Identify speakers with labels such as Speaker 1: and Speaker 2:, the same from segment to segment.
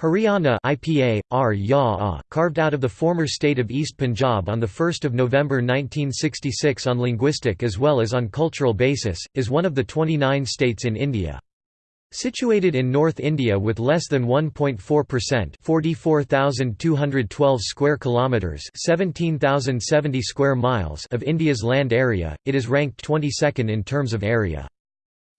Speaker 1: Haryana IPA, R carved out of the former state of East Punjab on 1 November 1966 on linguistic as well as on cultural basis, is one of the 29 states in India. Situated in North India with less than 1.4% 44,212 square kilometers 17,070 square miles of India's land area, it is ranked 22nd in terms of area.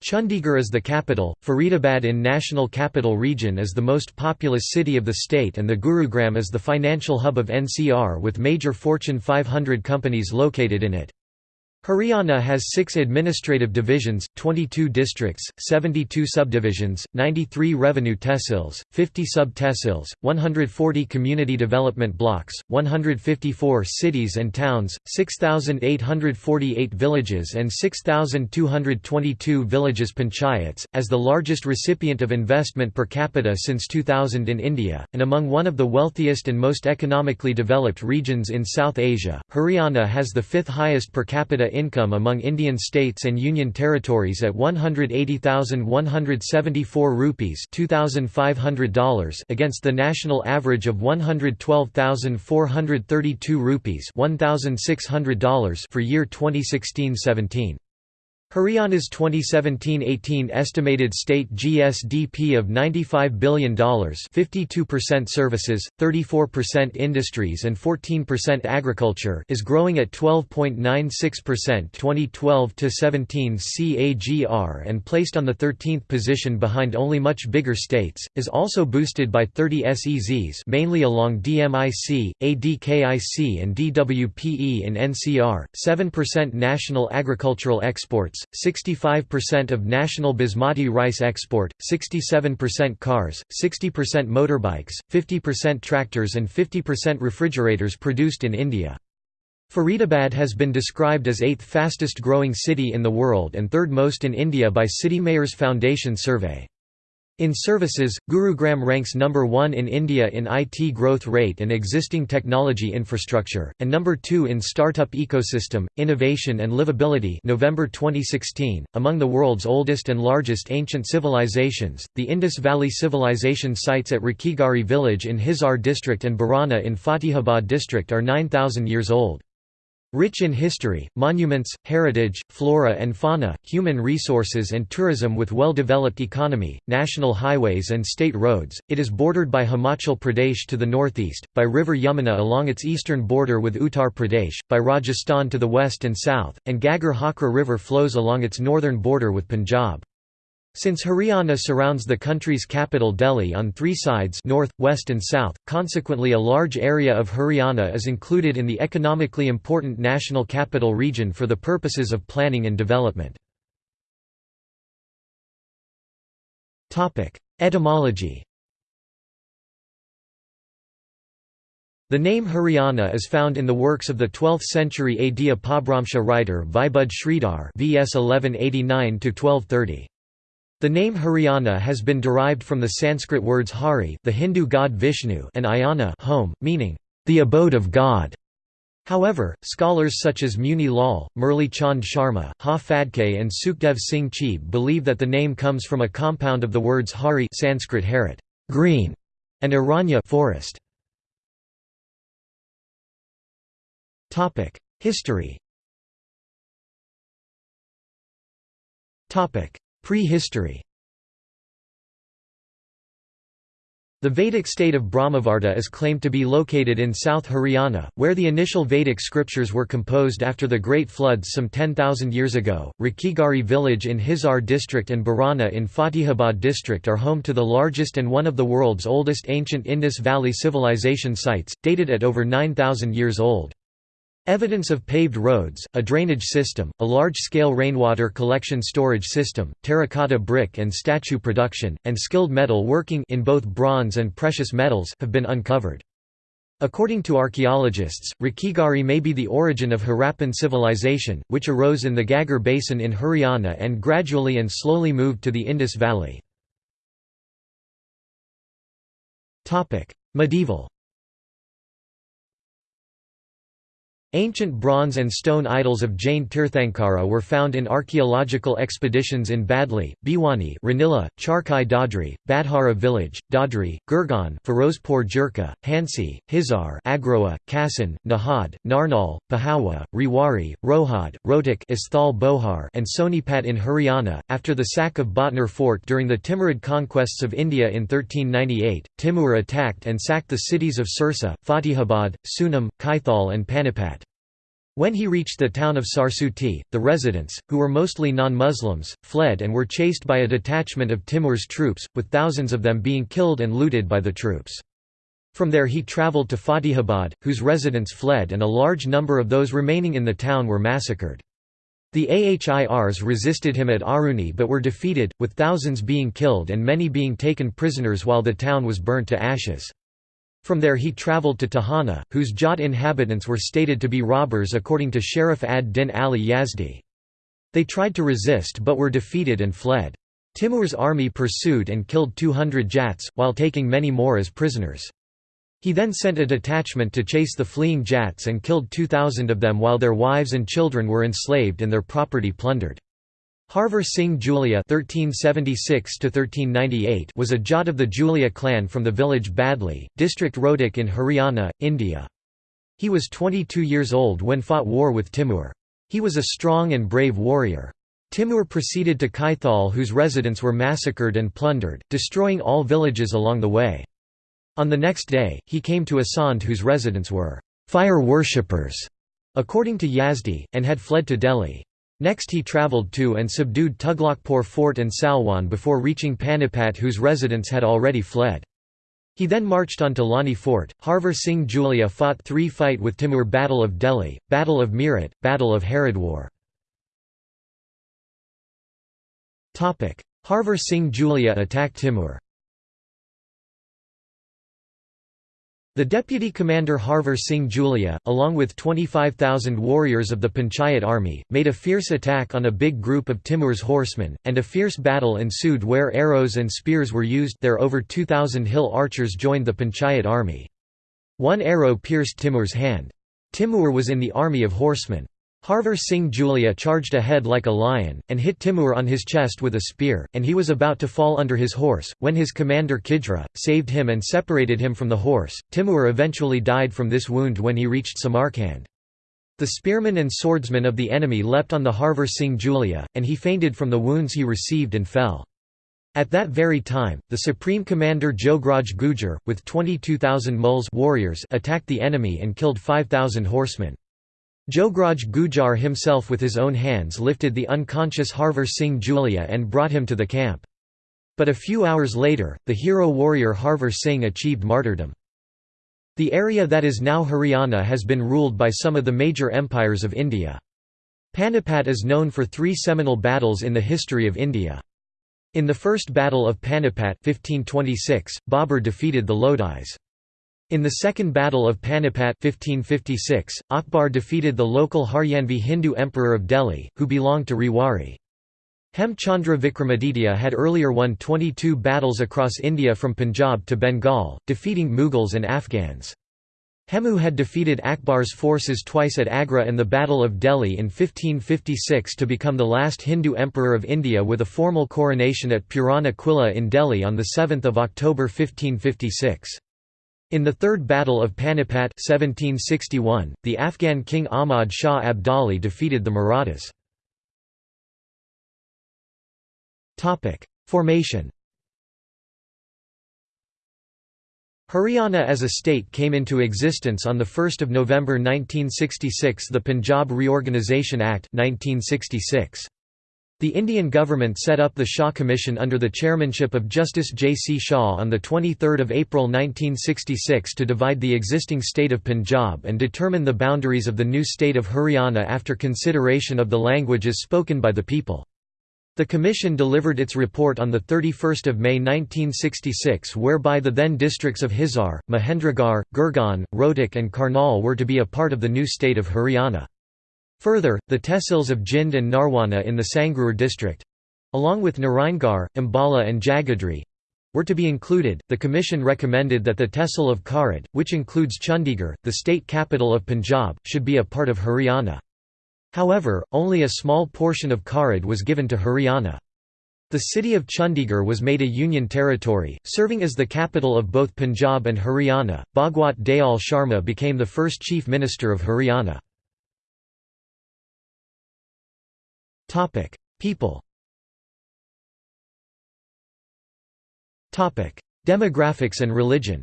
Speaker 1: Chandigarh is the capital, Faridabad in National Capital Region is the most populous city of the state and the Gurugram is the financial hub of NCR with major Fortune 500 companies located in it. Haryana has six administrative divisions, 22 districts, 72 subdivisions, 93 revenue tehsils, 50 sub-tehsils, 140 community development blocks, 154 cities and towns, 6,848 villages and 6,222 villages panchayats, as the largest recipient of investment per capita since 2000 in India, and among one of the wealthiest and most economically developed regions in South Asia. Haryana has the fifth highest per capita income among Indian states and union territories at 180,174 rupees $2,500 against the national average of 112,432 rupees $1,600 for year 2016-17. Haryana's 2017–18 estimated state GSDP of $95 billion 52% services, 34% industries and 14% agriculture is growing at 12.96% 2012–17 CAGR and placed on the 13th position behind only much bigger states, is also boosted by 30 SEZs mainly along DMIC, ADKIC and DWPE in NCR, 7% national agricultural exports, 65% of national basmati rice export, 67% cars, 60% motorbikes, 50% tractors and 50% refrigerators produced in India. Faridabad has been described as eighth fastest growing city in the world and third most in India by City Mayors Foundation survey. In services, Gurugram ranks number 1 in India in IT growth rate and existing technology infrastructure, and number 2 in startup ecosystem, innovation and livability November 2016. .Among the world's oldest and largest ancient civilizations, the Indus Valley Civilization sites at Rakhigarhi village in Hisar district and Barana in Fatehabad district are 9,000 years old. Rich in history, monuments, heritage, flora and fauna, human resources and tourism with well-developed economy, national highways and state roads, it is bordered by Himachal Pradesh to the northeast, by river Yamuna along its eastern border with Uttar Pradesh, by Rajasthan to the west and south, and Ghaggar Hakra river flows along its northern border with Punjab. Since Haryana surrounds the country's capital Delhi on three sides north, west and south, consequently a large area of Haryana is included in the economically important National Capital Region for the purposes of planning and development. Etymology The name Haryana is found in the works of the 12th century AD Apabhramsha writer Vaibhud Sridhar VS 1189 1230. The name Haryana has been derived from the Sanskrit words Hari the Hindu god Vishnu and Ayana home, meaning, the abode of God. However, scholars such as Muni Lal, Murli Chand Sharma, Ha and Sukhdev Singh Chib believe that the name comes from a compound of the words Hari Sanskrit harit, green, and Aranya forest. History Prehistory The Vedic state of Brahmavarta is claimed to be located in South Haryana, where the initial Vedic scriptures were composed after the Great Floods some 10,000 years ago. Rakhigarhi village in Hisar district and Barana in Fatehabad district are home to the largest and one of the world's oldest ancient Indus Valley civilization sites, dated at over 9,000 years old. Evidence of paved roads, a drainage system, a large-scale rainwater collection storage system, terracotta brick and statue production, and skilled metal working in both bronze and precious metals have been uncovered. According to archaeologists, Rakhigarhi may be the origin of Harappan civilization, which arose in the Ghaggar basin in Haryana and gradually and slowly moved to the Indus Valley. Medieval Ancient bronze and stone idols of Jain Tirthankara were found in archaeological expeditions in Badli, Bhiwani Ranila, Charkhi Dadri, Badhara village, Dadri, Gurgaon Firozpur Jhirka, Hansi, Hisar Agroha, Kassan, Nahad, Narnaul, Pehowa, Rewari, Rohad, Rohtak Isthal Bohar and Sonipat in Haryana. After the sack of Bhatner fort during the Timurid conquests of India in 1398, Timur attacked and sacked the cities of Sirsa, Fatehabad, Sunam, Kaithal and Panipat. When he reached the town of Sarsuti, the residents, who were mostly non-Muslims, fled and were chased by a detachment of Timur's troops, with thousands of them being killed and looted by the troops. From there he travelled to Fatehabad, whose residents fled and a large number of those remaining in the town were massacred. The Ahirs resisted him at Aruni but were defeated, with thousands being killed and many being taken prisoners while the town was burnt to ashes. From there he travelled to Tohana, whose Jat inhabitants were stated to be robbers according to Sharaf ad-Din Ali Yazdi. They tried to resist but were defeated and fled. Timur's army pursued and killed 200 Jats, while taking many more as prisoners. He then sent a detachment to chase the fleeing Jats and killed 2,000 of them while their wives and children were enslaved and their property plundered. Harvar Singh Gulia (1376–1398) was a Jat of the Gulia clan from the village Badli, district Rohtak in Haryana, India. He was 22 years old when fought war with Timur. He was a strong and brave warrior. Timur proceeded to Kaithal whose residents were massacred and plundered, destroying all villages along the way. On the next day, he came to Asand whose residents were fire worshippers, according to Yazdi, and had fled to Delhi. Next he travelled to and subdued Tughlaqpur fort and Salwan before reaching Panipat whose residents had already fled. He then marched on to Lani fort. Harvar Singh Gulia fought three fight with Timur Battle of Delhi, Battle of Meerut, Battle of Haridwar. Harvar Singh Gulia attacked Timur The deputy commander Harvar Singh Gulia, along with 25,000 warriors of the Panchayat army, made a fierce attack on a big group of Timur's horsemen, and a fierce battle ensued where arrows and spears were used there over 2,000 hill archers joined the Panchayat army. One arrow pierced Timur's hand. Timur was in the army of horsemen. Harvar Singh Gulia charged ahead like a lion, and hit Timur on his chest with a spear, and he was about to fall under his horse, when his commander Kidra, saved him and separated him from the horse. Timur eventually died from this wound when he reached Samarkand. The spearmen and swordsmen of the enemy leapt on the Harvar Singh Gulia, and he fainted from the wounds he received and fell. At that very time, the supreme commander Jograj Gujar, with 22,000 muls warriors attacked the enemy and killed 5,000 horsemen. Jograj Gujar himself with his own hands lifted the unconscious Harvar Singh Gulia and brought him to the camp. But a few hours later, the hero warrior Harvar Singh achieved martyrdom. The area that is now Haryana has been ruled by some of the major empires of India. Panipat is known for three seminal battles in the history of India. In the First Battle of Panipat 1526, Babur defeated the Lodis. In the Second Battle of Panipat 1556, Akbar defeated the local Haryanvi Hindu emperor of Delhi, who belonged to Rewari. Hem Chandra Vikramaditya had earlier won 22 battles across India from Punjab to Bengal, defeating Mughals and Afghans. Hemu had defeated Akbar's forces twice at Agra and the Battle of Delhi in 1556 to become the last Hindu emperor of India with a formal coronation at Purana Qila in Delhi on 7 October 1556. In the Third Battle of Panipat 1761, the Afghan king Ahmad Shah Abdali defeated the Marathas. Formation Haryana as a state came into existence on 1 November 1966 the Punjab Reorganisation Act 1966. The Indian government set up the Shah Commission under the chairmanship of Justice J. C. Shah on 23 April 1966 to divide the existing state of Punjab and determine the boundaries of the new state of Haryana after consideration of the languages spoken by the people. The Commission delivered its report on 31 May 1966 whereby the then districts of Hisar, Mahendragarh, Gurgaon, Rohtak and Karnal were to be a part of the new state of Haryana. Further, the tehsils of Jind and Narwana in the Sangrur district along with Naraingarh, Ambala and Jagadhri were to be included, the Commission recommended that the Tehsil of Karid, which includes Chandigarh, the state capital of Punjab, should be a part of Haryana. However, only a small portion of Karid was given to Haryana. The city of Chandigarh was made a union territory, serving as the capital of both Punjab and Haryana. Bhagwat Dayal Sharma became the first chief minister of Haryana. Topic: People. Topic: Demographics and religion.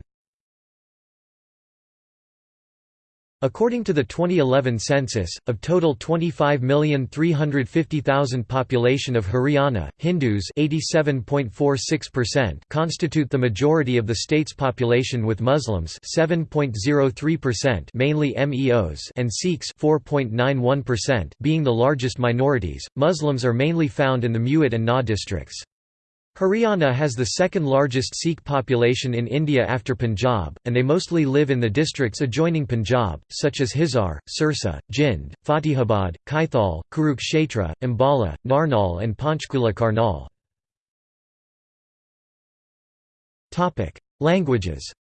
Speaker 1: According to the 2011 census, of total 25,350,000 population of Haryana, Hindus constitute the majority of the state's population with Muslims mainly MEOs and Sikhs being the largest minorities. Muslims are mainly found in the Mewat and Nuh districts. Haryana has the second largest Sikh population in India after Punjab, and they mostly live in the districts adjoining Punjab, such as Hisar, Sirsa, Jind, Fatehabad, Kaithal, Kurukshetra, Ambala, Narnaul and Panchkula Karnal. Languages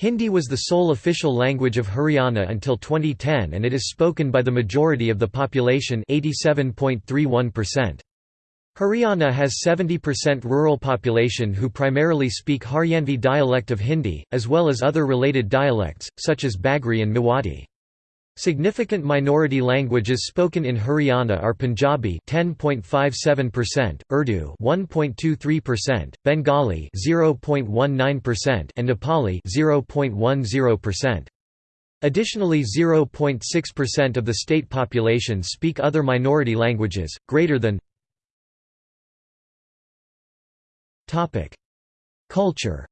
Speaker 1: Hindi was the sole official language of Haryana until 2010 and it is spoken by the majority of the population 87.31%. Haryana has 70% rural population who primarily speak Haryanvi dialect of Hindi, as well as other related dialects, such as Bagri and Mewati. Significant minority languages spoken in Haryana are Punjabi 10.57%, Urdu 1.23%, Bengali 0.19% and Nepali 0.10%. Additionally 0.6% of the state population speak other minority languages, greater than Culture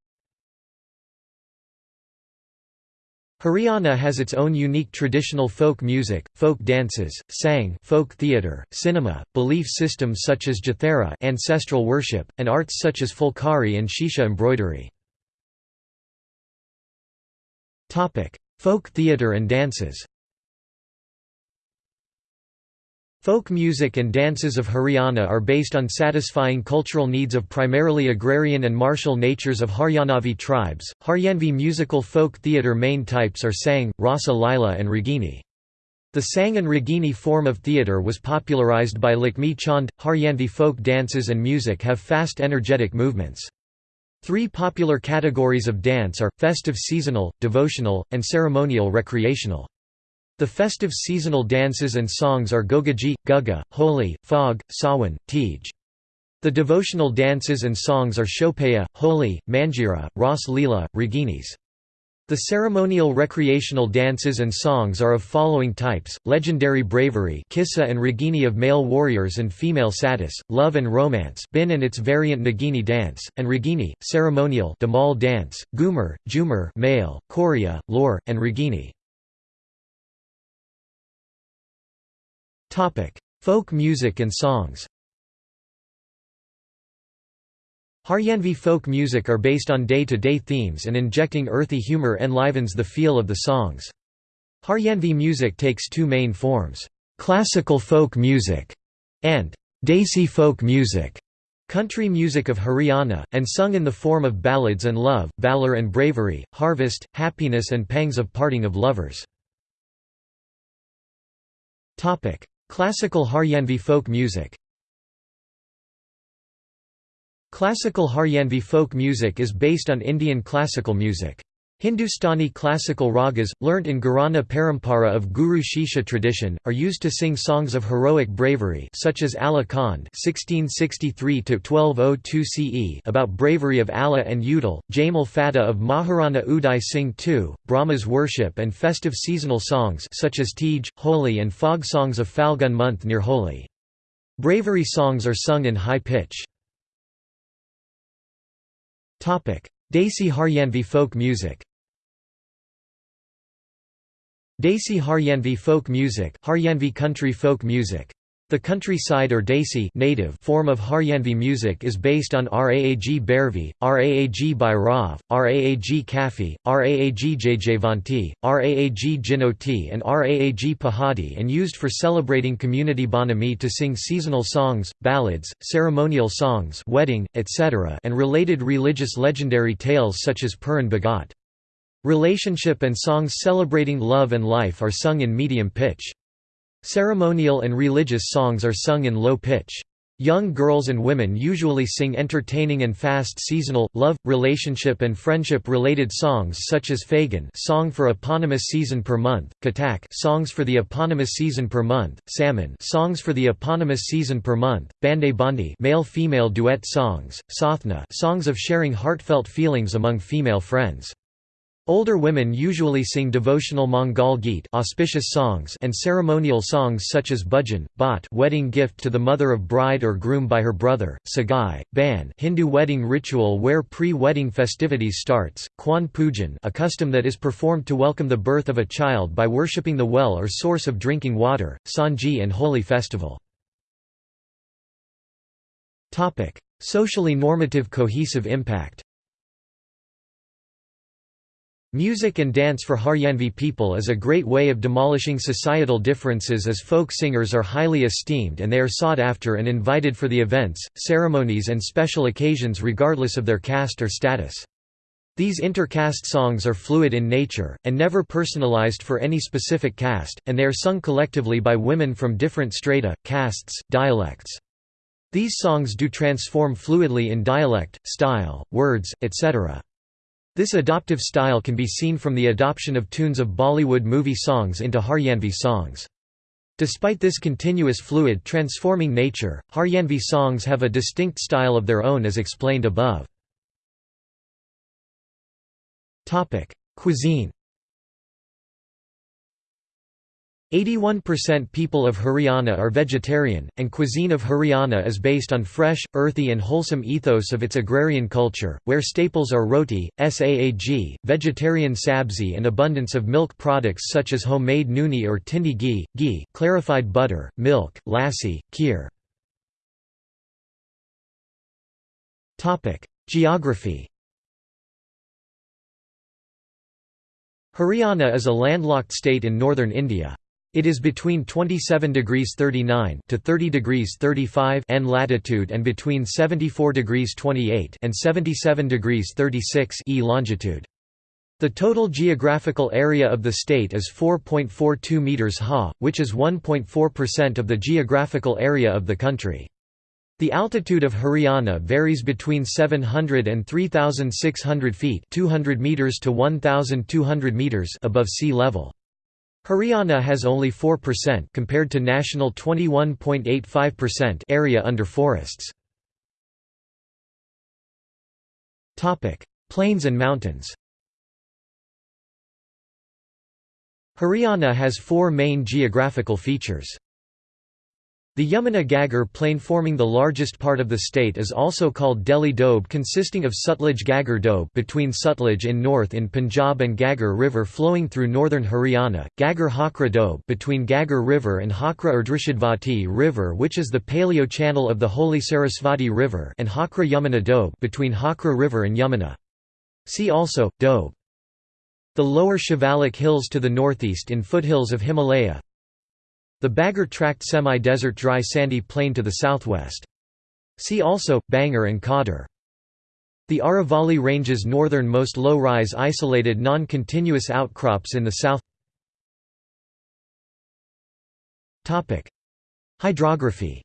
Speaker 1: Haryana has its own unique traditional folk music, folk dances, sang folk theatre, cinema, belief systems such as Jathera ancestral worship, and arts such as Phulkari and Shisha embroidery. folk theatre and dances Folk music and dances of Haryana are based on satisfying cultural needs of primarily agrarian and martial natures of Haryanavi tribes. Haryanvi musical folk theatre main types are Sang, Rasa Lila, and Ragini. The Sang and Ragini form of theatre was popularized by Lakhmi Chand. Haryanvi folk dances and music have fast energetic movements. Three popular categories of dance are festive seasonal, devotional, and ceremonial recreational. The festive seasonal dances and songs are Gogaji, Guga, Holi, Phag, Sawan, Tej. The devotional dances and songs are Shopaya, Holi, Manjira, Ras Leela, Raginis. The ceremonial recreational dances and songs are of following types, legendary bravery Kissa and Ragini of male warriors and female satis, love and romance Bin and its variant Nagini dance, and Ragini, ceremonial Damal dance, Gumar, Jumar male, Korea, Lore, and Ragini. Folk music and songs Haryanvi folk music are based on day-to-day -day themes and injecting earthy humor enlivens the feel of the songs. Haryanvi music takes two main forms, classical folk music and Desi folk music, country music of Haryana, and sung in the form of ballads and love, valor and bravery, harvest, happiness and pangs of parting of lovers. Classical Haryanvi folk music Classical Haryanvi folk music is based on Indian classical music. Hindustani classical ragas, learnt in Gharana Parampara of Guru Shishya tradition, are used to sing songs of heroic bravery such as Kand (1663–1202 CE) about bravery of Alha and Udal, Jamal Fateh of Maharana Uday Singh II, Brahma's worship and festive seasonal songs such as Tej, Holi and fog songs of Falgun month near Holi. Bravery songs are sung in high pitch. Desi Haryanvi folk music Desi Haryanvi folk music Haryanvi country folk music The countryside or Desi native form of Haryanvi music is based on Raag Bhairavi, Raag Bhairav, Raag Kafi, Raag Jayjavanti, Raag Jinoti and Raag Pahadi and used for celebrating community bonami to sing seasonal songs, ballads, ceremonial songs wedding, etc. and related religious legendary tales such as Puran Bhagat. Relationship and songs celebrating love and life are sung in medium pitch. Ceremonial and religious songs are sung in low pitch. Young girls and women usually sing entertaining and fast seasonal, love, relationship and friendship-related songs such as Fagun song for eponymous season per month, Katak songs for the eponymous season per month, Salmon songs for the eponymous season per month, Bande Bandi male-female duet songs, Sothna songs of sharing heartfelt feelings among female friends. Older women usually sing devotional Mangal Geet auspicious songs and ceremonial songs such as Bhajan, Bhat wedding gift to the mother of bride or groom by her brother, Sagai, Ban Hindu wedding ritual where pre-wedding festivities starts, Kwan Pujan a custom that is performed to welcome the birth of a child by worshipping the well or source of drinking water, Sanji and Holi festival. Socially normative cohesive impact Music and dance for Haryanvi people is a great way of demolishing societal differences as folk singers are highly esteemed and they are sought after and invited for the events, ceremonies and special occasions regardless of their caste or status. These inter-caste songs are fluid in nature, and never personalized for any specific caste, and they are sung collectively by women from different strata, castes, dialects. These songs do transform fluidly in dialect, style, words, etc. This adoptive style can be seen from the adoption of tunes of Bollywood movie songs into Haryanvi songs. Despite this continuous fluid transforming nature, Haryanvi songs have a distinct style of their own as explained above. Cuisine 81% people of Haryana are vegetarian, and cuisine of Haryana is based on fresh, earthy and wholesome ethos of its agrarian culture, where staples are roti, saag, vegetarian sabzi and abundance of milk products such as homemade nooni or tindi ghee, ghee, clarified butter, milk, lassi, kheer. Geography Haryana is a landlocked state in northern India. It is between 27 degrees 39 to 30 degrees 35 N latitude and between 74 degrees 28 and 77 degrees 36 E longitude. The total geographical area of the state is 4.42 meters ha, which is 1.4% of the geographical area of the country. The altitude of Haryana varies between 700 and 3600 feet, 200 meters to 1200 meters above sea level. Haryana has only 4% compared to national 21.85% area under forests. Topic: Plains and mountains. Haryana has four main geographical features. The Yamuna Ghaggar plain forming the largest part of the state is also called Delhi Doab consisting of Sutlej Ghaggar Doab between Sutlej in north in Punjab and Ghaggar River flowing through northern Haryana, Ghaggar Hakra Doab between Ghaggar River and Hakra or Drishadvati River which is the paleo channel of the holy Sarasvati River and Hakra Yamuna Doab between Hakra River and Yamuna. See also, Doab. The lower Shivalik Hills to the northeast in foothills of Himalaya, the Bagar tract semi-desert dry sandy plain to the southwest. See also, Bangar and Khadar. The Aravalli Range's northernmost low-rise isolated non-continuous outcrops in the south Hydrography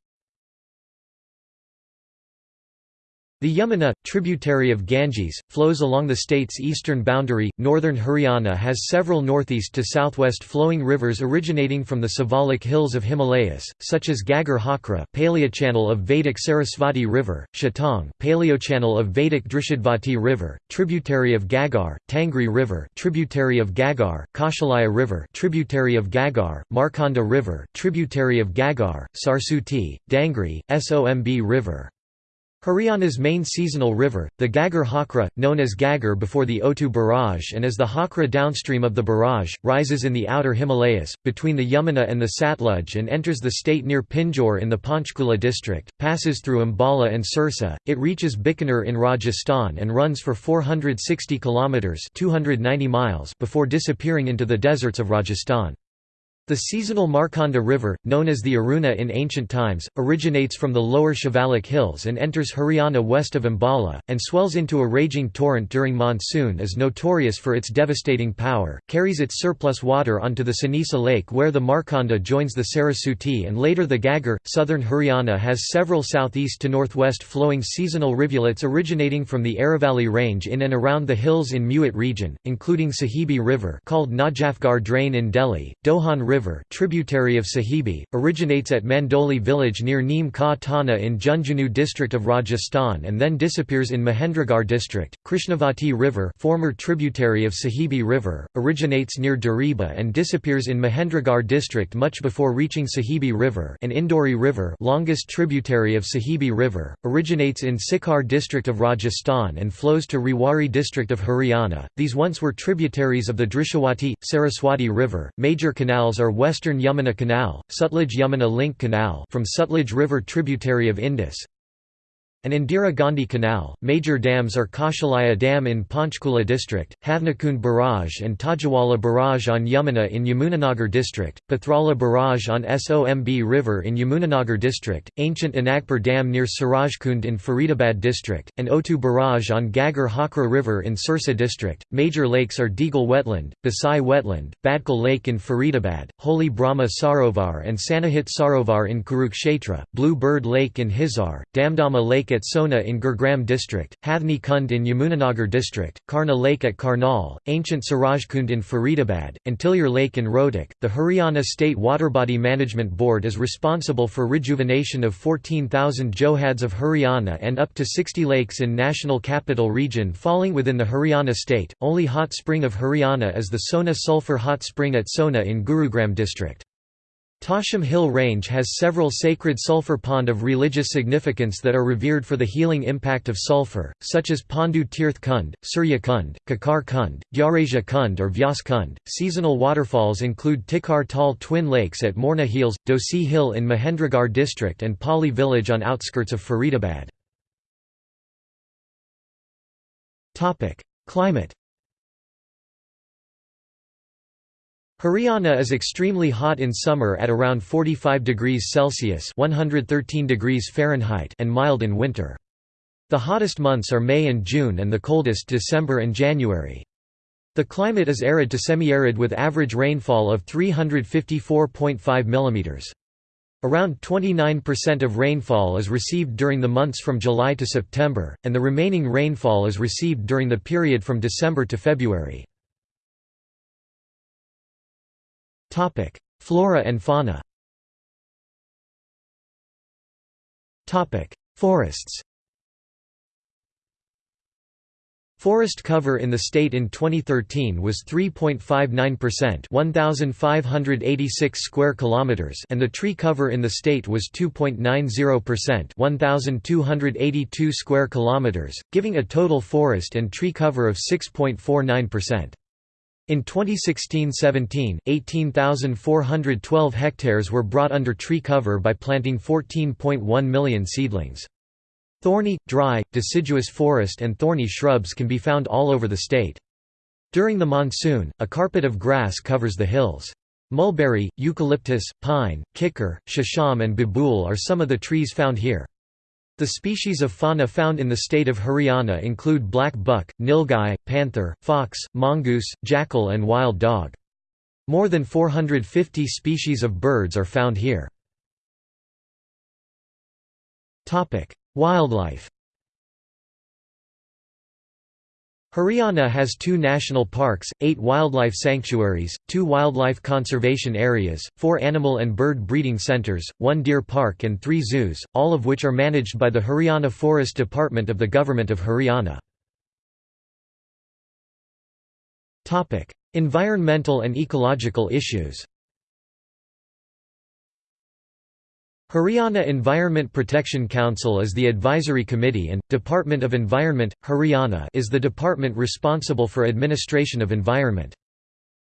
Speaker 1: The Yamuna, tributary of Ganges, flows along the state's eastern boundary. Northern Haryana has several northeast to southwest flowing rivers originating from the Siwalik hills of Himalayas, such as Ghaggar Hakra, paleochannel of Vedic Sarasvati River, Shatang, paleochannel of Vedic Drishadvati River, tributary of Ghaggar, Tangri River, tributary of Ghaggar, Kaushalaya River, tributary of Ghaggar, Markanda River, tributary of Ghaggar, Sarsuti, Dangri, Somb River. Haryana's main seasonal river, the Ghaggar Hakra, known as Ghaggar before the Otu Barrage and as the Hakra downstream of the barrage, rises in the outer Himalayas, between the Yamuna and the Satluj and enters the state near Pinjore in the Panchkula district, passes through Ambala and Sirsa, it reaches Bikaner in Rajasthan and runs for 460 kilometres 290 miles before disappearing into the deserts of Rajasthan. The seasonal Markanda River, known as the Aruna in ancient times, originates from the lower Shivalik hills and enters Haryana west of Ambala, and swells into a raging torrent during monsoon is notorious for its devastating power, carries its surplus water onto the Sanisa Lake where the Markanda joins the Sarasuti and later the Ghaggar. Southern Haryana has several southeast to northwest flowing seasonal rivulets originating from the Aravalli range in and around the hills in Mewat region, including Sahibi River called Najafgarh Drain in Delhi, Dohan River tributary of Sahibi, originates at Mandoli village near Neem Ka Thana in Junjunu district of Rajasthan and then disappears in Mahendragarh district. Krishnavati River former tributary of Sahibi River, originates near Dariba and disappears in Mahendragarh district much before reaching Sahibi River and Indori River longest tributary of Sahibi River, originates in Sikar district of Rajasthan and flows to Rewari district of Haryana. These once were tributaries of the Drishadvati, Saraswati River. Major canals are Western Yamuna Canal, Sutlej-Yamuna Link Canal from Sutlej River tributary of Indus, and Indira Gandhi Canal. Major dams are Kaushalaya Dam in Panchkula district, Havnakund Barrage and Tajawala Barrage on Yamuna in Yamunanagar district, Pathrala Barrage on Somb River in Yamunanagar district, ancient Anagpur Dam near Surajkund in Faridabad district, and Otu Barrage on Ghaggar Hakra River in Sirsa district. Major lakes are Deagle Wetland, Basai Wetland, Badkal Lake in Faridabad, Holy Brahma Sarovar and Sannihit Sarovar in Kurukshetra, Blue Bird Lake in Hisar, Damdama Lake at Sona in Gurugram district, Hathni Kund in Yamunanagar district, Karna Lake at Karnal, ancient Surajkund in Faridabad, and Tilyar Lake in Rohtak. The Haryana State Waterbody Management Board is responsible for rejuvenation of 14,000 johads of Haryana and up to 60 lakes in National Capital Region falling within the Haryana state. Only hot spring of Haryana is the Sona Sulphur Hot Spring at Sona in Gurugram district. Tosham Hill Range has several sacred sulphur pond of religious significance that are revered for the healing impact of sulphur, such as Pandu Tirth Kund, Surya Kund, Kakar Kund, Gyarasia Kund or Vyas Kund. Seasonal waterfalls include Tikar Tal Twin Lakes at Morna Hills, Dhosi Hill in Mahendragarh district and Pali village on outskirts of Faridabad. Climate Haryana is extremely hot in summer at around 45 degrees Celsius (113 degrees Fahrenheit) and mild in winter. The hottest months are May and June and the coldest December and January. The climate is arid to semi-arid with average rainfall of 354.5 mm. Around 29% of rainfall is received during the months from July to September, and the remaining rainfall is received during the period from December to February. Flora and fauna Topic: Forests Forest cover in the state in 2013 was 3.59%, 1586 square kilometers, and the tree cover in the state was 2.90%, 1282 square kilometers, giving a total forest and tree cover of 6.49%. In 2016–17, 18,412 hectares were brought under tree cover by planting 14.1 million seedlings. Thorny, dry, deciduous forest and thorny shrubs can be found all over the state. During the monsoon, a carpet of grass covers the hills. Mulberry, eucalyptus, pine, kikar, shisham and babool are some of the trees found here. The species of fauna found in the state of Haryana include black buck, nilgai, panther, fox, mongoose, jackal and wild dog. More than 450 species of birds are found here. Wildlife Haryana has two national parks, eight wildlife sanctuaries, two wildlife conservation areas, four animal and bird breeding centres, one deer park and three zoos, all of which are managed by the Haryana Forest Department of the Government of Haryana. environmental and ecological issues Haryana Environment Protection Council is the advisory committee and, Department of Environment, Haryana is the department responsible for administration of environment.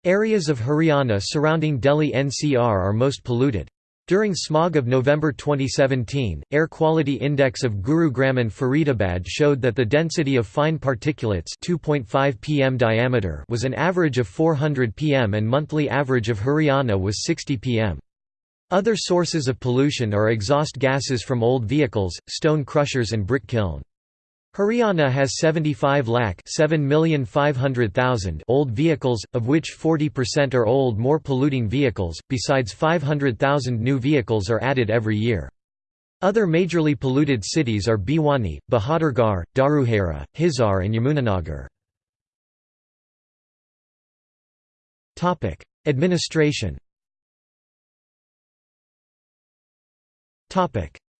Speaker 1: Areas of Haryana surrounding Delhi NCR are most polluted. During smog of November 2017, Air Quality Index of Gurugram and Faridabad showed that the density of fine particulates 2.5 pm diameter was an average of 400 pm and monthly average of Haryana was 60 pm. Other sources of pollution are exhaust gases from old vehicles, stone crushers and brick kiln. Haryana has 75 lakh 7,500,000 old vehicles, of which 40% are old more polluting vehicles, besides 500,000 new vehicles are added every year. Other majorly polluted cities are Bhiwani, Bahadurgarh, Dharuhera, Hisar and Yamunanagar. Administration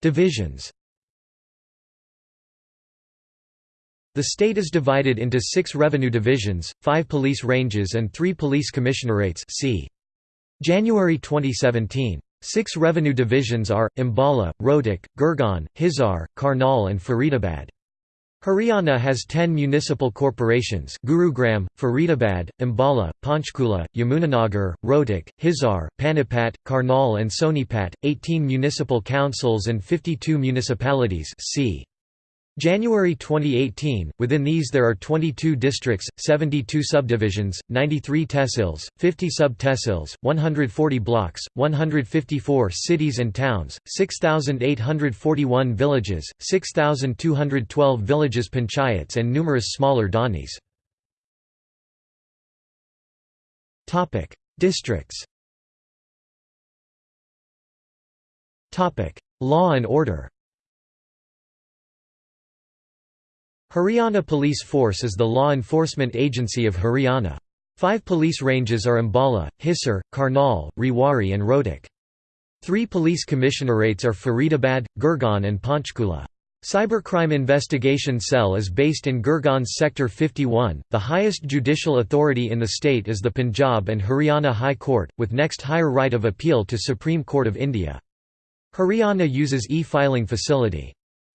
Speaker 1: Divisions The state is divided into six revenue divisions, five police ranges and three police commissionerates see. January 2017. Six revenue divisions are, Ambala, Rohtak, Gurgaon, Hisar, Karnal and Faridabad. Haryana has 10 municipal corporations Gurugram, Faridabad, Ambala, Panchkula, Yamunanagar, Rohtak, Hisar, Panipat, Karnal and Sonipat, 18 municipal councils and 52 municipalities c. January 2018, within these there are 22 districts, 72 subdivisions, 93 tehsils, 50 sub-tehsils, 140 blocks, 154 cities and towns, 6,841 villages, 6,212 villages panchayats and numerous smaller dhanis. Districts Law and order Haryana Police Force is the law enforcement agency of Haryana. Five police ranges are Ambala, Hisar, Karnal, Rewari and Rohtak. Three police commissionerates are Faridabad, Gurgaon and Panchkula. Cybercrime Investigation Cell is based in Gurgaon's Sector 51. The highest judicial authority in the state is the Punjab and Haryana High Court, with next higher right of appeal to Supreme Court of India. Haryana uses e-filing facility.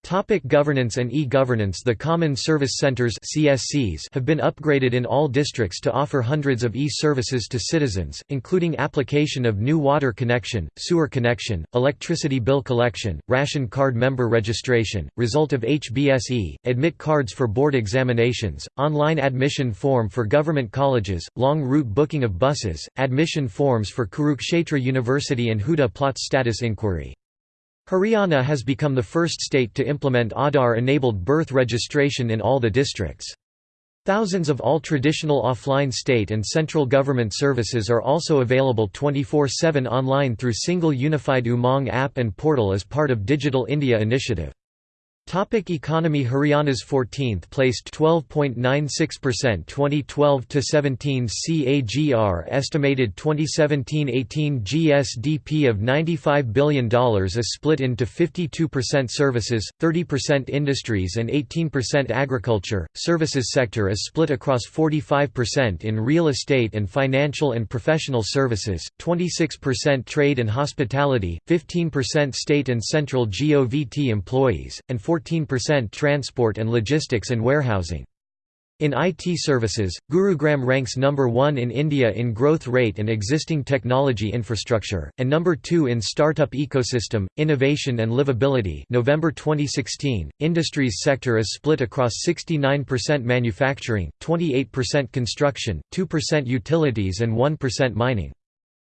Speaker 1: Topic governance and e-governance The Common Service Centres CSCs have been upgraded in all districts to offer hundreds of e-services to citizens, including application of new water connection, sewer connection, electricity bill collection, ration card member registration, result of HBSE, admit cards for board examinations, online admission form for government colleges, long route booking of buses, admission forms for Kurukshetra University and Huda plot status inquiry. Haryana has become the first state to implement Aadhaar-enabled birth registration in all the districts. Thousands of all traditional offline state and central government services are also available 24-7 online through single unified Umang app and portal as part of Digital India initiative. Topic economy Haryana's 14th placed 12.96% 2012 to 17 CAGR estimated 2017-18 GSDP of $95 billion is split into 52% services, 30% industries and 18% agriculture. Services sector is split across 45% in real estate and financial and professional services, 26% trade and hospitality, 15% state and central GOVT employees, and 14% transport and logistics and warehousing. In IT services, Gurugram ranks number 1 in India in growth rate and existing technology infrastructure, and number 2 in startup ecosystem, innovation and livability. November 2016, industries sector is split across 69% manufacturing, 28% construction, 2% utilities and 1% mining.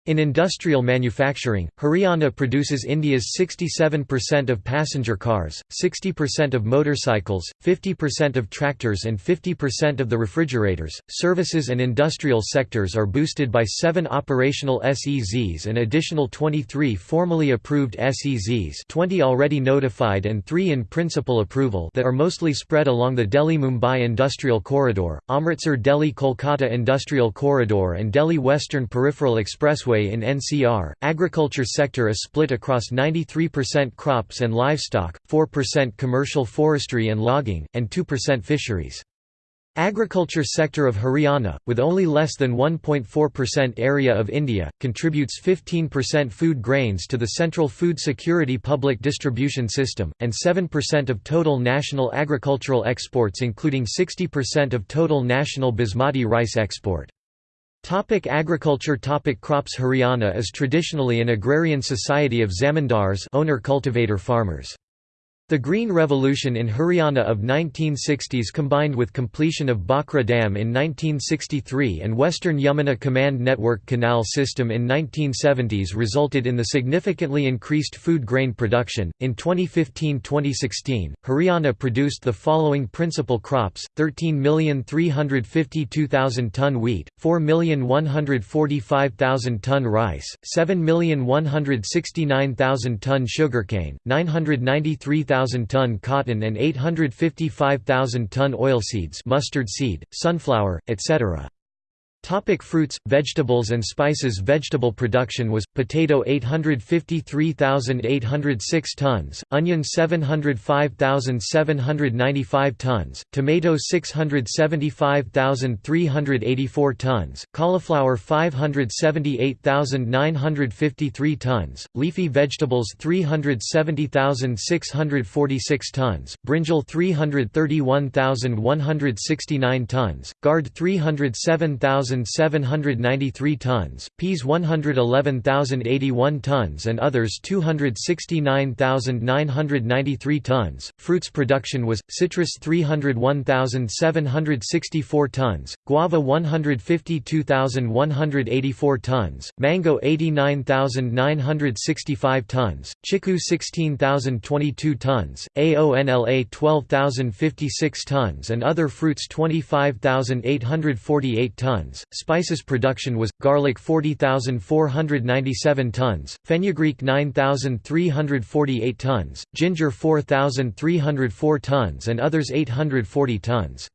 Speaker 1: In industrial manufacturing, Haryana produces India's 67% of passenger cars, 60% of motorcycles, 50% of tractors, and 50% of the refrigerators. Services and industrial sectors are boosted by seven operational SEZs and additional 23 formally approved SEZs, 20 already notified, and three in principal approval that are mostly spread along the Delhi Mumbai Industrial Corridor, Amritsar Delhi Kolkata Industrial Corridor, and Delhi Western Peripheral Expressway in NCR. Agriculture sector is split across 93% crops and livestock, 4% commercial forestry and logging, and 2% fisheries. Agriculture sector of Haryana, with only less than 1.4% area of India, contributes 15% food grains to the Central Food Security Public Distribution System, and 7% of total national agricultural exports including 60% of total national basmati rice export. Topic agriculture Topic Crops Haryana is traditionally an agrarian society of zamindars owner-cultivator farmers. The Green Revolution in Haryana of 1960s combined with completion of Bhakra Dam in 1963 and Western Yamuna Command Network Canal System in 1970s resulted in the significantly increased food grain production. In 2015-2016, Haryana produced the following principal crops: 13,352,000 ton wheat, 4,145,000 ton rice, 7,169,000 ton sugarcane, 993,000 ton cotton and 855,000 ton oilseeds mustard seed, sunflower, etc. Topic fruits, vegetables and spices Vegetable production was, potato 853,806 tons, onion 705,795 tons, tomato 675,384 tons, cauliflower 578,953 tons, leafy vegetables 370,646 tons, brinjal 331,169 tons, gourd 307,000 1,793 tons, peas 111,081 tons and others 269,993 tons. Fruits production was citrus 301,764 tons, guava 152,184 tons, mango 89,965 tons, chiku 16,022 tons, aonla 12,056 tons and other fruits 25,848 tons tons, spices production was, garlic 40,497 tons, fenugreek 9,348 tons, ginger 4,304 tons and others 840 tons.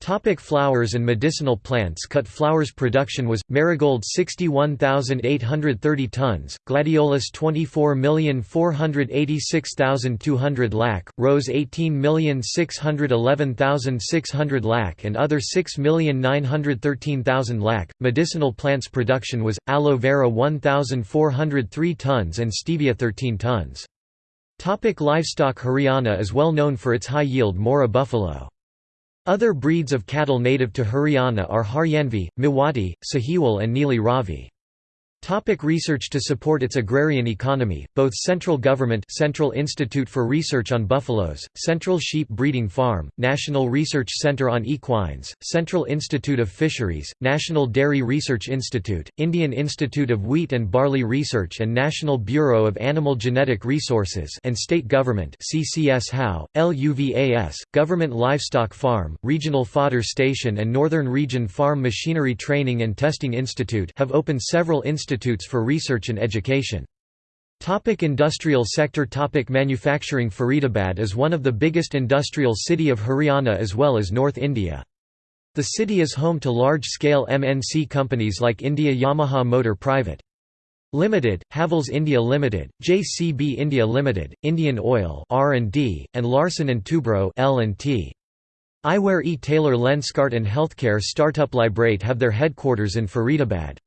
Speaker 1: Topic flowers and medicinal plants Cut flowers production was, marigold 61,830 tons, gladiolus 24,486,200 lac, rose 18,611,600 lac and other 6,913,000 lac. Medicinal plants production was, aloe vera 1,403 tons and stevia 13 tons. Topic livestock Haryana is well known for its high-yield Murrah buffalo. Other breeds of cattle native to Haryana are Haryanvi, Mewati, Sahiwal and Neeli Ravi. Topic research To support its agrarian economy, both central government Central Institute for Research on Buffaloes, Central Sheep Breeding Farm, National Research Center on Equines, Central Institute of Fisheries, National Dairy Research Institute, Indian Institute of Wheat and Barley Research and National Bureau of Animal Genetic Resources and State Government CCS HAU, LUVAS, Government Livestock Farm, Regional Fodder Station and Northern Region Farm Machinery Training and Testing Institute have opened several institutes institutes for research and education. Topic industrial sector Topic Manufacturing Faridabad is one of the biggest industrial city of Haryana as well as North India. The city is home to large-scale MNC companies like India Yamaha Motor Private. Limited, Havells India Limited, JCB India Limited, Indian Oil R&D, and Larsen & Toubro L&T. Eyewear e-tailor Lenskart and healthcare startup Lybrate have their headquarters in Faridabad.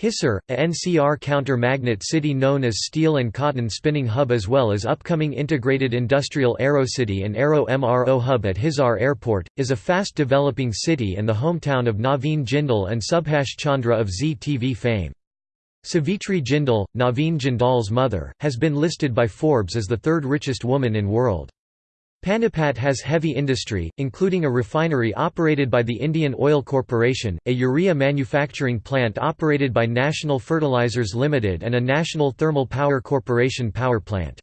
Speaker 1: Hisar, a NCR counter-magnet city known as Steel and Cotton Spinning Hub as well as upcoming integrated industrial Aerocity and Aero MRO Hub at Hisar Airport, is a fast-developing city and the hometown of Naveen Jindal and Subhash Chandra of Zee TV fame. Savitri Jindal, Naveen Jindal's mother, has been listed by Forbes as the third richest woman in world. Panipat has heavy industry, including a refinery operated by the Indian Oil Corporation, a urea manufacturing plant operated by National Fertilizers Limited and a National Thermal Power Corporation power plant.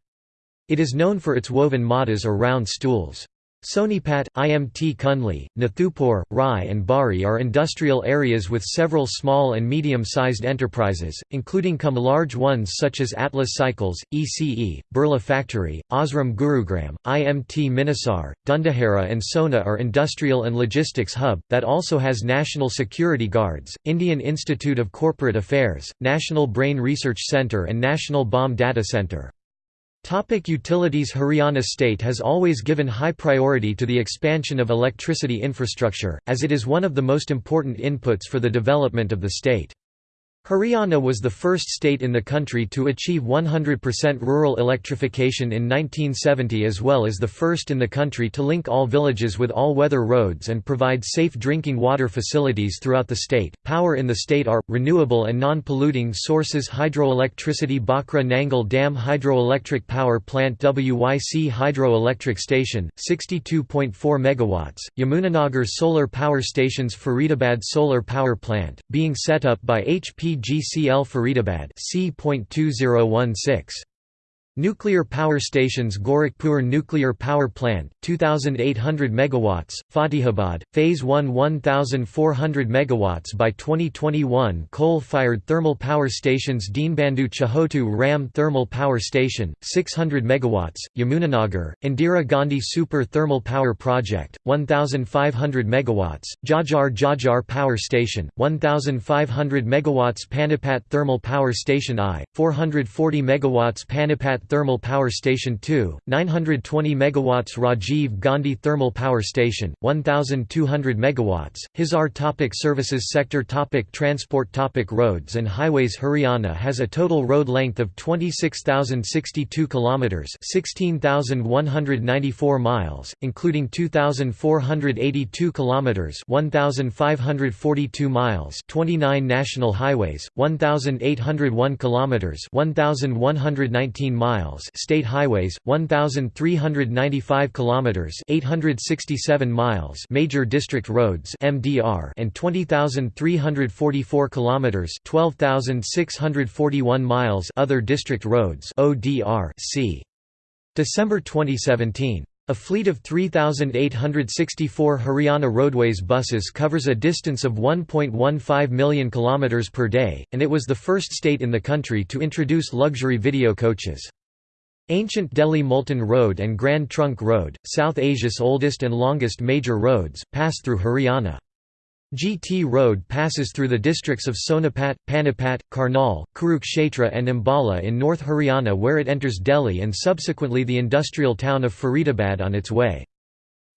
Speaker 1: It is known for its woven matas or round stools. Sonipat, Imt Kundli, Nathupur, Rai and Barhi are industrial areas with several small and medium-sized enterprises, including come large ones such as Atlas Cycles, ECE, Birla Factory, Osram Gurugram, IMT Manesar, Dundahera and Sohna are industrial and logistics hub, that also has National Security Guards, Indian Institute of Corporate Affairs, National Brain Research Centre and National Bomb Data Centre. Topic utilities Haryana state has always given high priority to the expansion of electricity infrastructure, as it is one of the most important inputs for the development of the state. Haryana was the first state in the country to achieve 100% rural electrification in 1970 as well as the first in the country to link all villages with all-weather roads and provide safe drinking water facilities throughout the state. Power in the state are renewable and non-polluting sources hydroelectricity Bhakra Nangal Dam Hydroelectric Power Plant WYC Hydroelectric Station 62.4 megawatts, Yamunanagar Solar Power Stations Faridabad Solar Power Plant being set up by HP GCL Faridabad C.2016 Nuclear power stations Gorakhpur Nuclear Power Plant 2800 megawatts Fatehabad phase 1 1400 megawatts by 2021 coal-fired thermal power stations Deenbandhu Chhotu Ram Thermal Power Station 600 megawatts Yamunanagar Indira Gandhi Super Thermal Power Project 1500 megawatts Jhajjar Jhajjar Power Station 1500 megawatts Panipat Thermal Power Station I 440 megawatts Panipat Thermal Power Station 2, 920 megawatts Rajiv Gandhi Thermal Power Station, 1200 megawatts. Hisar topic Services sector topic Transport topic Roads and highways Haryana has a total road length of 26,062 kilometers, 16,194 miles, including 2,482 kilometers, 1,542 miles, 29 national highways, 1,801 kilometers, 1,119 miles miles state highways 1395 kilometers 867 miles major district roads MDR and 20344 kilometers 12641 miles other district roads ODR C December 2017 a fleet of 3,864 Haryana Roadways buses covers a distance of 1.15 million kilometers per day, and it was the first state in the country to introduce luxury video coaches. Ancient Delhi Multan Road and Grand Trunk Road, South Asia's oldest and longest major roads, pass through Haryana. GT Road passes through the districts of Sonipat, Panipat, Karnal, Kurukshetra and Ambala in North Haryana where it enters Delhi and subsequently the industrial town of Faridabad on its way.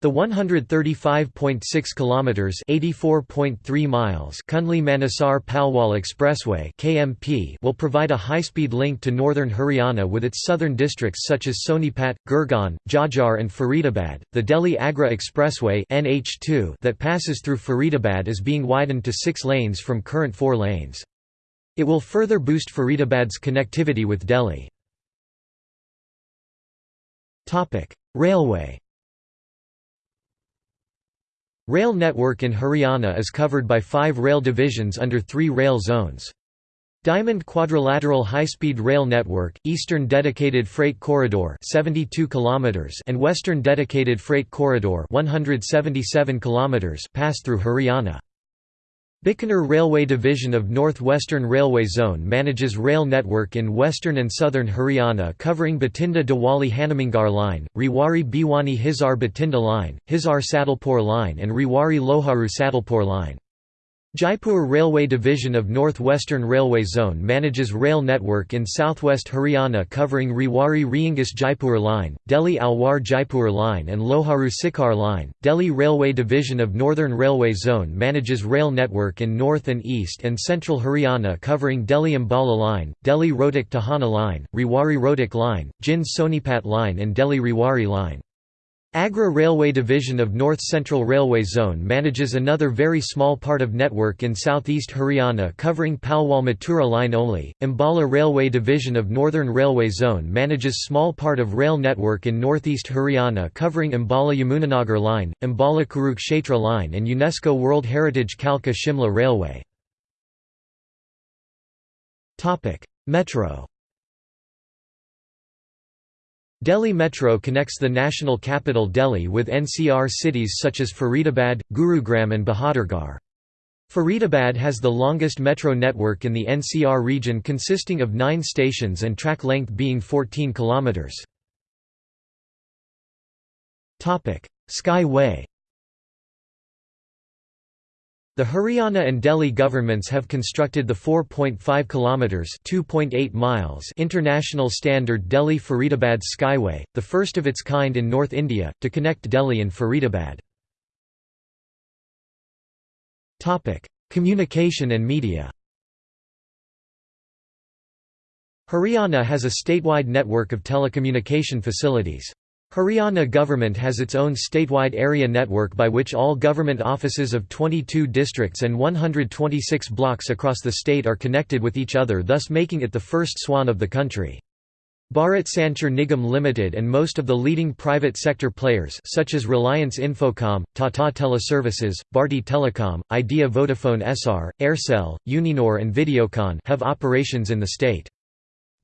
Speaker 1: The 135.6 kilometers (84.3 miles) Kundli Manesar Palwal Expressway (KMP) will provide a high-speed link to northern Haryana with its southern districts such as Sonipat, Gurgaon, Jhajjar and Faridabad. The Delhi Agra Expressway (NH2) that passes through Faridabad is being widened to 6 lanes from current 4 lanes. It will further boost Faridabad's connectivity with Delhi. Topic: Railway Rail network in Haryana is covered by five rail divisions under three rail zones. Diamond Quadrilateral High-Speed Rail Network, Eastern Dedicated Freight Corridor 72 km and Western Dedicated Freight Corridor 177 km pass through Haryana. Bikaner Railway Division of North Western Railway Zone manages rail network in western and southern Haryana covering Bathinda Dabwali Hanumangarh Line, Rewari Bhiwani Hisar Bathinda Line, Hisar Sadalpur Line and Rewari Loharu Sadalpur Line. Jaipur Railway Division of North Western Railway Zone manages rail network in southwest Haryana covering Rewari Reengus Jaipur Line, Delhi Alwar Jaipur Line and Loharu Sikar Line. Delhi Railway Division of Northern Railway Zone manages rail network in north and east and central Haryana covering Delhi Ambala Line, Delhi Rohtak Tohana Line, Rewari Rohtak Line, Jind Sonipat Line and Delhi Rewari Line. Agra Railway Division of North Central Railway Zone manages another very small part of network in southeast Haryana covering Palwal Mathura line only. Ambala Railway Division of Northern Railway Zone manages small part of rail network in northeast Haryana covering Ambala Yamunanagar line, Ambala Kurukshetra line and UNESCO World Heritage Kalka Shimla Railway. Metro Delhi Metro connects the national capital Delhi with NCR cities such as Faridabad, Gurugram and Bahadurgarh. Faridabad has the longest metro network in the NCR region consisting of nine stations and track length being 14 km. Skyway The Haryana and Delhi governments have constructed the 4.5 kilometers (2.8 miles) international standard Delhi-Faridabad Skyway, the first of its kind in North India, to connect Delhi and Faridabad. Topic: Communication and media. Haryana has a statewide network of telecommunication facilities. Haryana government has its own statewide area network by which all government offices of 22 districts and 126 blocks across the state are connected with each other thus making it the first SWAN of the country. Bharat Sanchar Nigam Limited and most of the leading private sector players such as Reliance Infocom, Tata Teleservices, Bharti Telecom, Idea Vodafone Essar, Aircel, Uninor and Videocon have operations in the state.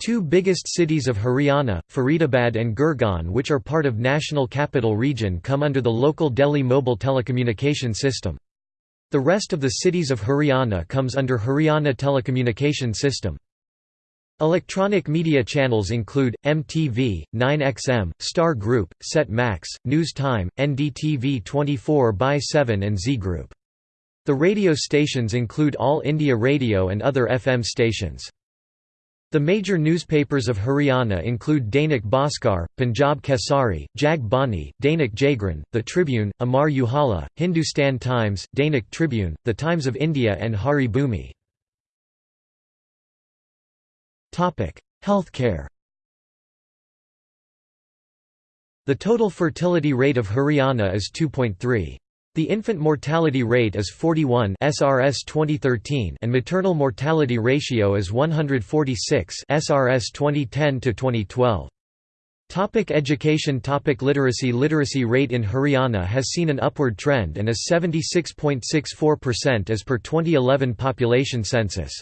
Speaker 1: Two biggest cities of Haryana, Faridabad and Gurgaon which are part of National Capital Region come under the local Delhi Mobile Telecommunication System. The rest of the cities of Haryana comes under Haryana Telecommunication System. Electronic media channels include, MTV, 9XM, Star Group, Set Max, News Time, NDTV 24 by 7 and Zee Group. The radio stations include All India Radio and other FM stations. The major newspapers of Haryana include Dainik Bhaskar, Punjab Kesari, Jag Bani, Dainik Jagran, The Tribune, Amar Ujala, Hindustan Times, Dainik Tribune, The Times of India and Hari Bhoomi. Healthcare The total fertility rate of Haryana is 2.3. The infant mortality rate is 41 SRS 2013 and maternal mortality ratio is 146 SRS 2010 to 2012. Topic education Topic Literacy Literacy rate in Haryana has seen an upward trend and is 76.64% as per 2011 population census.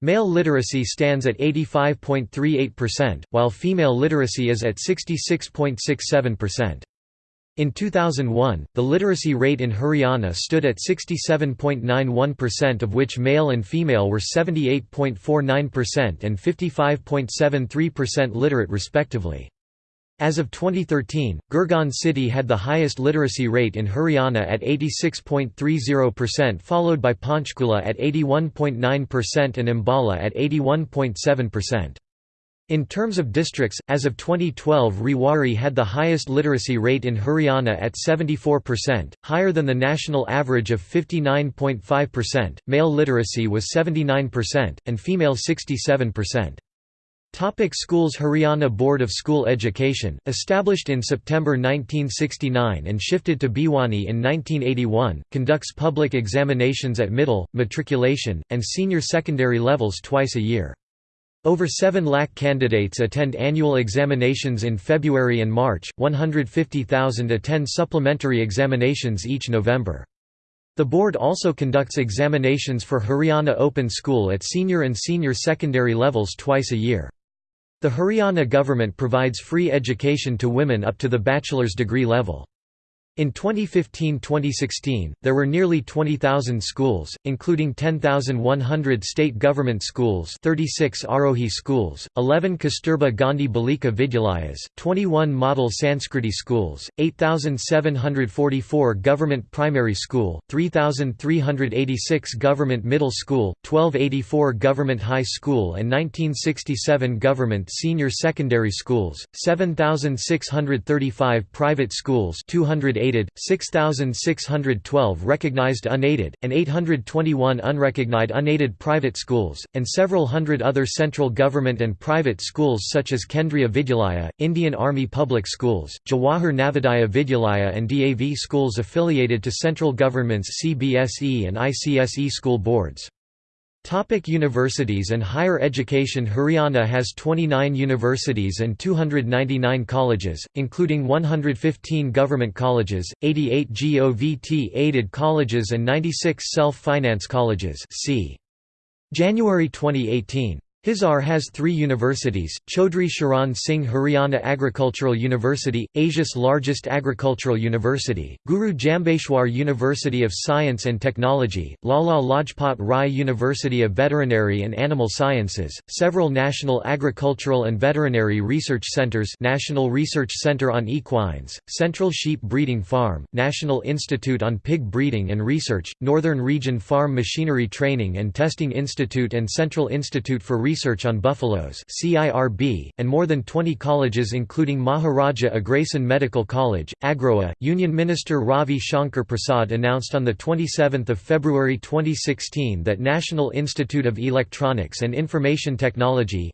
Speaker 1: Male literacy stands at 85.38%, while female literacy is at 66.67%. In 2001, the literacy rate in Haryana stood at 67.91% of which male and female were 78.49% and 55.73% literate respectively. As of 2013, Gurgaon city had the highest literacy rate in Haryana at 86.30% followed by Panchkula at 81.9% and Ambala at 81.7%. In terms of districts, as of 2012 Rewari had the highest literacy rate in Haryana at 74%, higher than the national average of 59.5%, male literacy was 79%, and female 67%. Topic schools Haryana Board of School Education, established in September 1969 and shifted to Bhiwani in 1981, conducts public examinations at middle, matriculation, and senior secondary levels twice a year. Over 7 lakh candidates attend annual examinations in February and March, 150,000 attend supplementary examinations each November. The board also conducts examinations for Haryana Open School at senior and senior secondary levels twice a year. The Haryana government provides free education to women up to the bachelor's degree level. In 2015–2016, there were nearly 20,000 schools, including 10,100 state government schools 36 Arohi schools, 11 Kasturba Gandhi Balika Vidyalayas, 21 model Sanskriti schools, 8,744 government primary school, 3,386 government middle school, 1284 government high school and 1967 government senior secondary schools, 7,635 private schools 280 aided, 6,612 recognized unaided, and 821 unrecognized unaided private schools, and several hundred other central government and private schools such as Kendriya Vidyalaya, Indian Army Public Schools, Jawahar Navodaya Vidyalaya and DAV schools affiliated to central government's CBSE and ICSE school boards. Topic universities and higher education Haryana has 29 universities and 299 colleges, including 115 government colleges, 88 GOVT-aided colleges and 96 self-finance colleges see. January 2018 Hisar has three universities, Chaudhry Charan Singh Haryana Agricultural University, Asia's largest agricultural university, Guru Jambheshwar University of Science and Technology, Lala Lajpat Rai University of Veterinary and Animal Sciences, several national agricultural and veterinary research centers National Research Center on Equines, Central Sheep Breeding Farm, National Institute on Pig Breeding and Research, Northern Region Farm Machinery Training and Testing Institute and Central Institute for Research Research on Buffaloes and more than 20 colleges including Maharaja Agrasen Medical College, Agroha. Union Minister Ravi Shankar Prasad announced on 27 February 2016 that National Institute of Electronics and Information Technology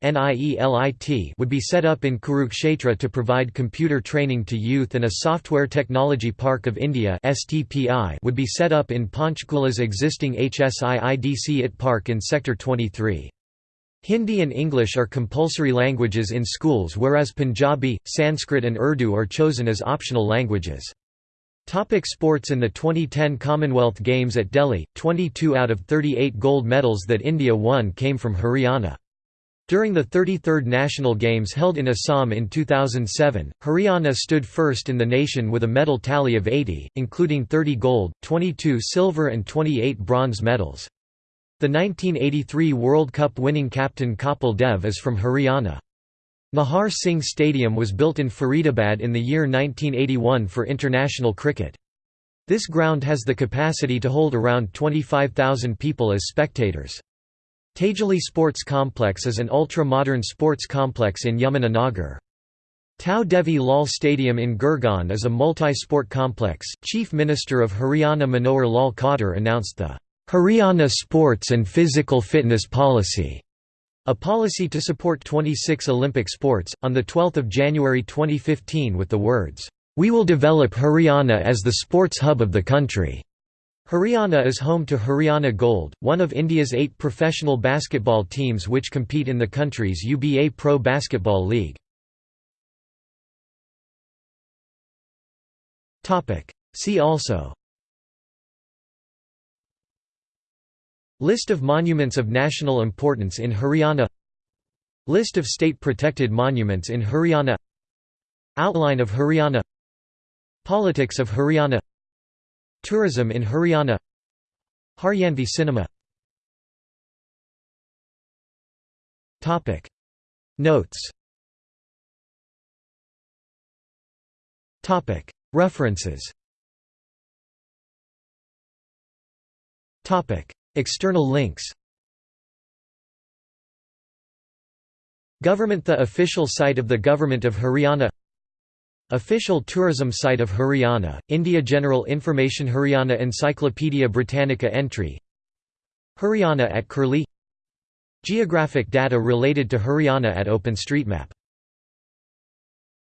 Speaker 1: would be set up in Kurukshetra to provide computer training to youth and a Software Technology Park of India would be set up in Panchkula's existing HSIIDC IT Park in Sector 23. Hindi and English are compulsory languages in schools whereas Punjabi, Sanskrit and Urdu are chosen as optional languages. Topic sports In the 2010 Commonwealth Games at Delhi, 22 out of 38 gold medals that India won came from Haryana. During the 33rd National Games held in Assam in 2007, Haryana stood first in the nation with a medal tally of 80, including 30 gold, 22 silver and 28 bronze medals. The 1983 World Cup winning captain Kapil Dev is from Haryana. Nahar Singh Stadium was built in Faridabad in the year 1981 for international cricket. This ground has the capacity to hold around 25,000 people as spectators. Tejli Sports Complex is an ultra-modern sports complex in Yamunanagar. Tau Devi Lal Stadium in Gurgaon is a multi-sport complex. Chief Minister of Haryana Manohar Lal Khattar announced the Haryana Sports and Physical Fitness Policy, a policy to support 26 Olympic sports, on 12 January 2015 with the words, "'We will develop Haryana as the sports hub of the country'". Haryana is home to Haryana Gold, one of India's eight professional basketball teams which compete in the country's UBA Pro Basketball League. See also List of monuments of national importance in Haryana List of state-protected monuments in Haryana Outline of Haryana Politics of Haryana Tourism in Haryana Haryanvi cinema Notes References External links. Government The official site of the Government of Haryana. Official tourism site of Haryana, India General Information Haryana Encyclopaedia Britannica entry. Haryana at Curlie. Geographic data related to Haryana at OpenStreetMap